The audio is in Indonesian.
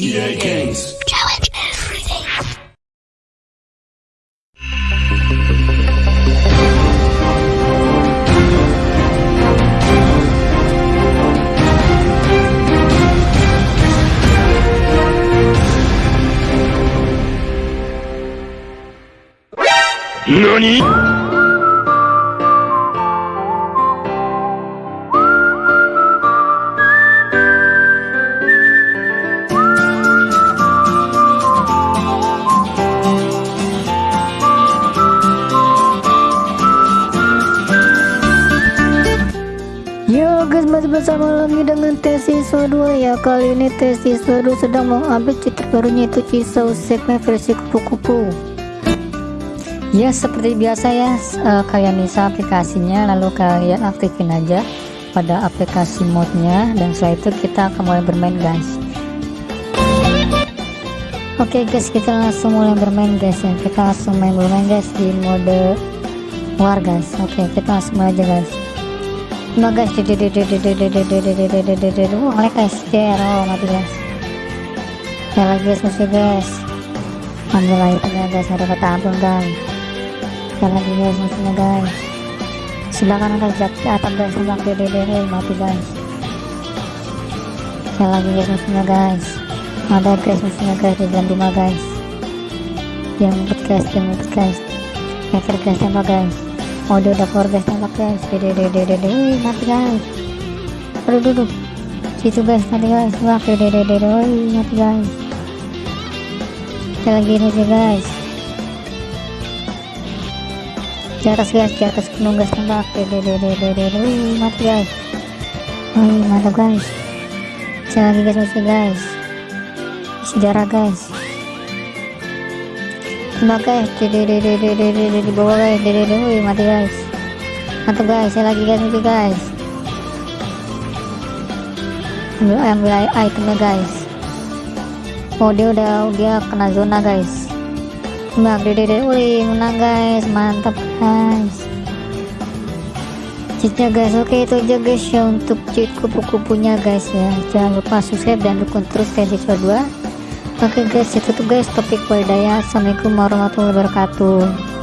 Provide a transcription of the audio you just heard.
EA Games. Challenge everything. NANI? Bersama lagi dengan tes siswa 2 ya Kali ini tes siswa 2 sedang mengambil citra barunya itu Cisau segmen versi kupu-kupu. Ya seperti biasa ya eh, kalian bisa aplikasinya lalu kalian aktifin aja pada aplikasi modnya dan setelah itu kita akan mulai bermain guys. Oke guys kita langsung mulai bermain guys ya. Kita langsung main bermain guys di mode war guys. Oke kita langsung aja guys Nah guys, ngelag guys, oh mati guys. Ya lagi guys, masih guys. Ambil itemnya guys, ada kata ampun guys. Ya lagi guys, musuhnya guys. Sebelah kanan guys, jatuh atap guys, sebelah kiri mati guys. Ya lagi guys, musuhnya guys. Ada guys, musuhnya guys di dalam rumah guys. Yang ngumpet guys, yang ngumpet guys. Hacker guys, guys. Oh dia udah keluar guys. Tembak guys. Dede dede dede wih mati guys. Aduh duduk situ guys. Mati guys. Wah dede dede dede wih mati guys. Kita lagi sih guys. Di atas guys. Di atas gunung guys. Tembak dede dede dede wih mati guys. Wih mantap guys. Saya lagi guys masih guys. Sejarah guys Mbak guys, di bawah guys, wih mati guys. Mantap guys, saya lagi guys mati guys. Ambil ambil itemnya guys. Oh dia udah dia kena zona guys. Mbak dede wih menang guys, mantap guys. Cheatnya guys, oke itu aja guys ya untuk cheat kupu-kupunya guys ya. Jangan lupa subscribe dan dukung terus guys episode 2 Oke guys itu tuh guys topik wadaya Assalamualaikum warahmatullahi wabarakatuh